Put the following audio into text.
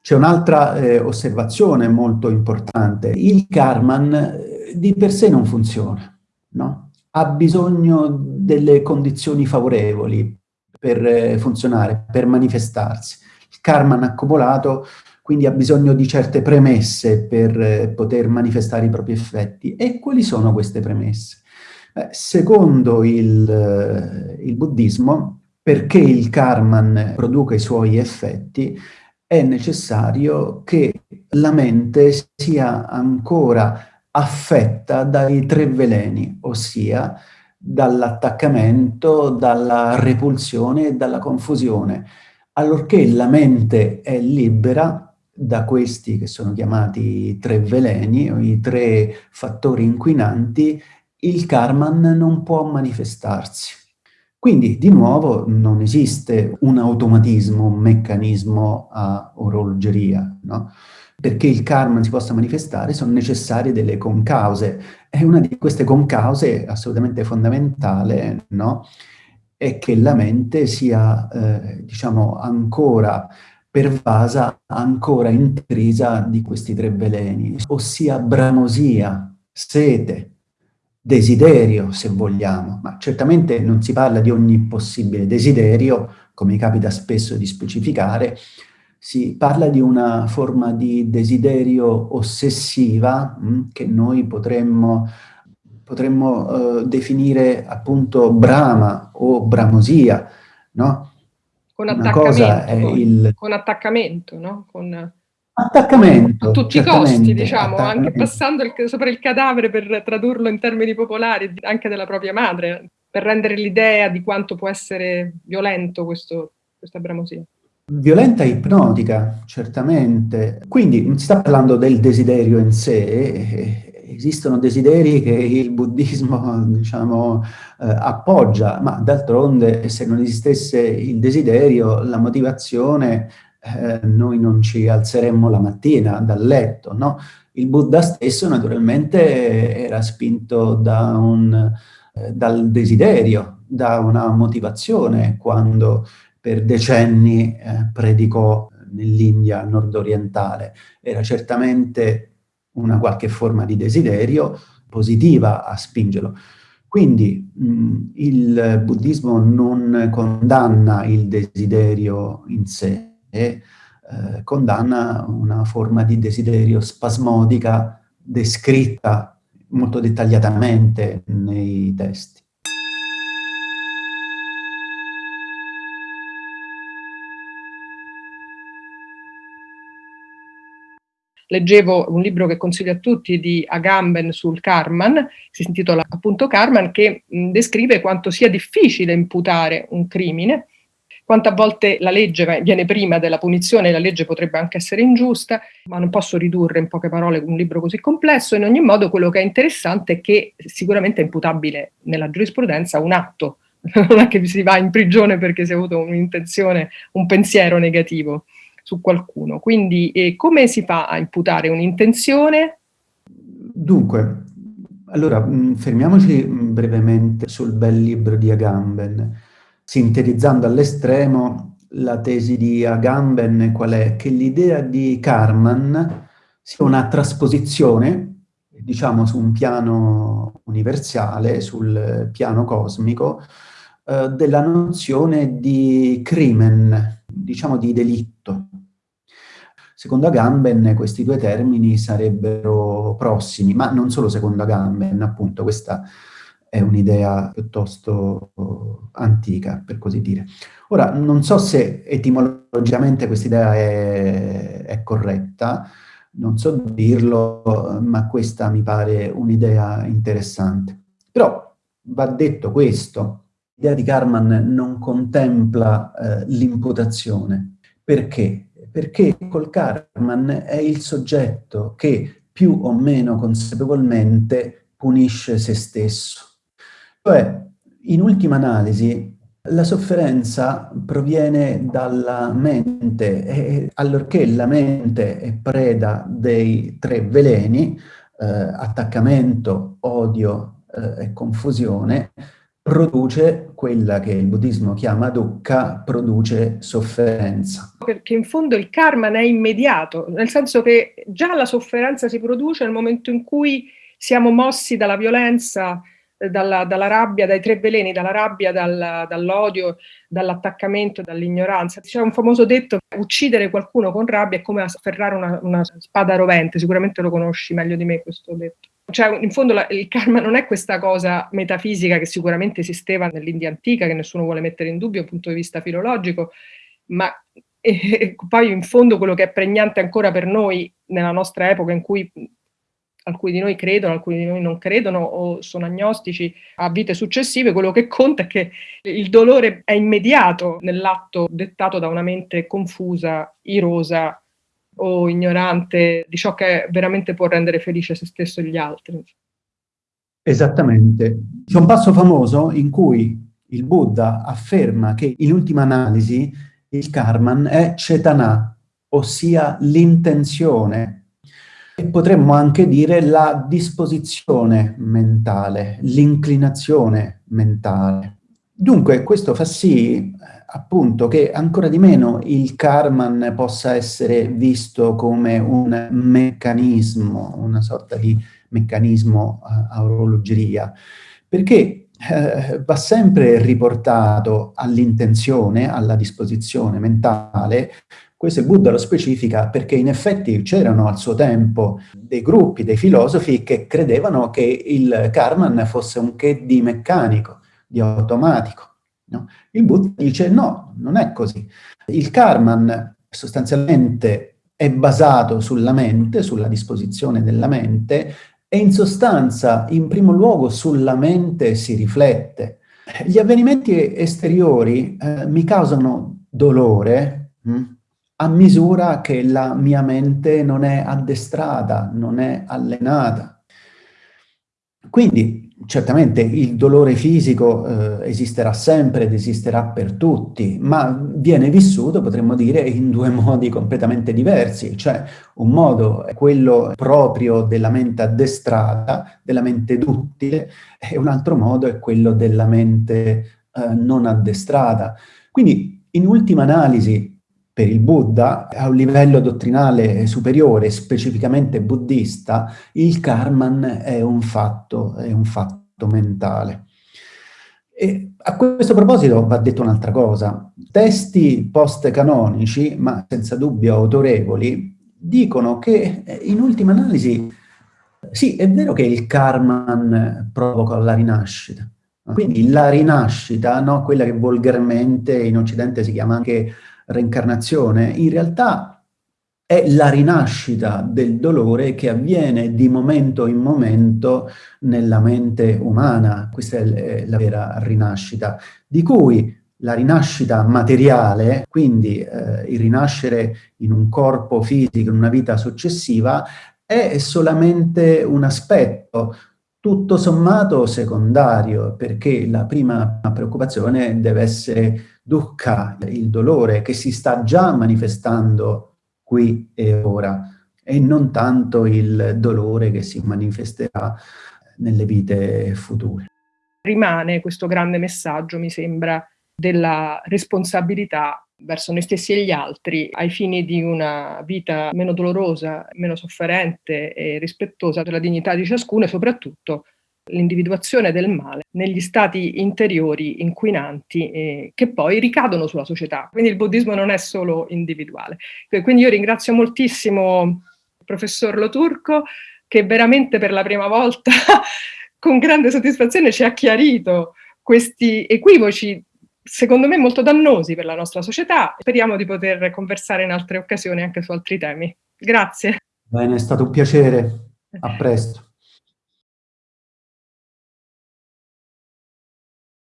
C'è un'altra eh, osservazione molto importante. Il Karman eh, di per sé non funziona, no? Ha bisogno delle condizioni favorevoli per eh, funzionare, per manifestarsi. Il Karman accumulato quindi ha bisogno di certe premesse per eh, poter manifestare i propri effetti. E quali sono queste premesse? Eh, secondo il, eh, il buddismo, perché il Karman produca i suoi effetti, è necessario che la mente sia ancora affetta dai tre veleni, ossia dall'attaccamento, dalla repulsione e dalla confusione. Allorché la mente è libera da questi che sono chiamati tre veleni, o i tre fattori inquinanti, il Karman non può manifestarsi. Quindi, di nuovo, non esiste un automatismo, un meccanismo a orologeria, no? Perché il karma si possa manifestare sono necessarie delle concause. E una di queste concause, assolutamente fondamentale, no? È che la mente sia, eh, diciamo, ancora pervasa, ancora intrisa di questi tre veleni, ossia bramosia, sete, desiderio, se vogliamo, ma certamente non si parla di ogni possibile desiderio, come capita spesso di specificare, si parla di una forma di desiderio ossessiva mh, mm, che noi potremmo, potremmo uh, definire appunto brama o bramosia, no? Con attaccamento, il... con attaccamento, no? Con Attaccamento. A tutti i costi, diciamo, anche passando il, sopra il cadavere per tradurlo in termini popolari, anche della propria madre, per rendere l'idea di quanto può essere violento questo, questa bramosia. Violenta e ipnotica, certamente. Quindi non si sta parlando del desiderio in sé, esistono desideri che il buddismo, diciamo, eh, appoggia, ma d'altronde se non esistesse il desiderio, la motivazione eh, noi non ci alzeremmo la mattina dal letto, no? Il Buddha stesso naturalmente era spinto da un, eh, dal desiderio, da una motivazione quando per decenni eh, predicò nell'India nord-orientale. Era certamente una qualche forma di desiderio positiva a spingerlo. Quindi mh, il buddismo non condanna il desiderio in sé, e eh, condanna una forma di desiderio spasmodica descritta molto dettagliatamente nei testi. leggevo un libro che consiglio a tutti di Agamben sul Karman, si intitola appunto Karman, che descrive quanto sia difficile imputare un crimine quante volte la legge viene prima della punizione, la legge potrebbe anche essere ingiusta, ma non posso ridurre in poche parole un libro così complesso. In ogni modo quello che è interessante è che sicuramente è imputabile nella giurisprudenza un atto, non è che si va in prigione perché si è avuto un'intenzione, un pensiero negativo su qualcuno. Quindi eh, come si fa a imputare un'intenzione? Dunque, allora fermiamoci brevemente sul bel libro di Agamben sintetizzando all'estremo la tesi di Agamben, qual è? Che l'idea di Karman sia una trasposizione, diciamo su un piano universale, sul piano cosmico, eh, della nozione di crimen, diciamo di delitto. Secondo Agamben questi due termini sarebbero prossimi, ma non solo secondo Agamben, appunto questa è un'idea piuttosto antica, per così dire. Ora, non so se etimologicamente questa idea è, è corretta, non so dirlo, ma questa mi pare un'idea interessante. Però va detto questo, l'idea di Karman non contempla eh, l'imputazione. Perché? Perché col Karman è il soggetto che più o meno consapevolmente punisce se stesso. Cioè, in ultima analisi, la sofferenza proviene dalla mente e allorché la mente è preda dei tre veleni, eh, attaccamento, odio eh, e confusione, produce quella che il buddismo chiama dukkha, produce sofferenza. Perché in fondo il karma è immediato, nel senso che già la sofferenza si produce nel momento in cui siamo mossi dalla violenza, dalla, dalla, rabbia, dai tre veleni, dalla rabbia, dal, dall'odio, dall'attaccamento, dall'ignoranza. C'è un famoso detto, uccidere qualcuno con rabbia è come afferrare una, una, spada rovente, sicuramente lo conosci meglio di me questo detto. Cioè, in fondo la, il karma non è questa cosa metafisica che sicuramente esisteva nell'India antica, che nessuno vuole mettere in dubbio dal punto di vista filologico, ma e poi in fondo quello che è pregnante ancora per noi nella nostra epoca in cui alcuni di noi credono, alcuni di noi non credono o sono agnostici a vite successive, quello che conta è che il dolore è immediato nell'atto dettato da una mente confusa, irosa o ignorante di ciò che veramente può rendere felice se stesso e gli altri. Esattamente. C'è un passo famoso in cui il Buddha afferma che in ultima analisi il karman è cetana, ossia l'intenzione potremmo anche dire la disposizione mentale, l'inclinazione mentale. Dunque questo fa sì appunto che ancora di meno il Karman possa essere visto come un meccanismo, una sorta di meccanismo a orologeria, perché eh, va sempre riportato all'intenzione, alla disposizione mentale, questo il Buddha lo specifica perché in effetti c'erano al suo tempo dei gruppi, dei filosofi che credevano che il Karman fosse un che di meccanico, di automatico. No? Il Buddha dice no, non è così. Il Karman sostanzialmente è basato sulla mente, sulla disposizione della mente, e in sostanza, in primo luogo, sulla mente si riflette. Gli avvenimenti esteriori eh, mi causano dolore, mh? A misura che la mia mente non è addestrata, non è allenata. Quindi certamente il dolore fisico eh, esisterà sempre ed esisterà per tutti, ma viene vissuto, potremmo dire, in due modi completamente diversi, cioè un modo è quello proprio della mente addestrata, della mente duttile, e un altro modo è quello della mente eh, non addestrata. Quindi in ultima analisi per il Buddha, a un livello dottrinale superiore, specificamente buddista, il karman è un fatto, è un fatto mentale. E a questo proposito va detto un'altra cosa. Testi post-canonici, ma senza dubbio autorevoli, dicono che in ultima analisi, sì, è vero che il karman provoca la rinascita. Quindi la rinascita, no, quella che volgarmente in Occidente si chiama anche reincarnazione, in realtà è la rinascita del dolore che avviene di momento in momento nella mente umana. Questa è la vera rinascita, di cui la rinascita materiale, quindi eh, il rinascere in un corpo fisico, in una vita successiva, è solamente un aspetto, tutto sommato secondario, perché la prima preoccupazione deve essere dukkha, il dolore che si sta già manifestando qui e ora, e non tanto il dolore che si manifesterà nelle vite future. Rimane questo grande messaggio, mi sembra, della responsabilità verso noi stessi e gli altri ai fini di una vita meno dolorosa, meno sofferente e rispettosa della dignità di ciascuno e soprattutto l'individuazione del male negli stati interiori inquinanti eh, che poi ricadono sulla società. Quindi il buddismo non è solo individuale. Quindi io ringrazio moltissimo il professor Loturco che veramente per la prima volta con grande soddisfazione ci ha chiarito questi equivoci secondo me molto dannosi per la nostra società. Speriamo di poter conversare in altre occasioni anche su altri temi. Grazie. Bene, è stato un piacere. A presto.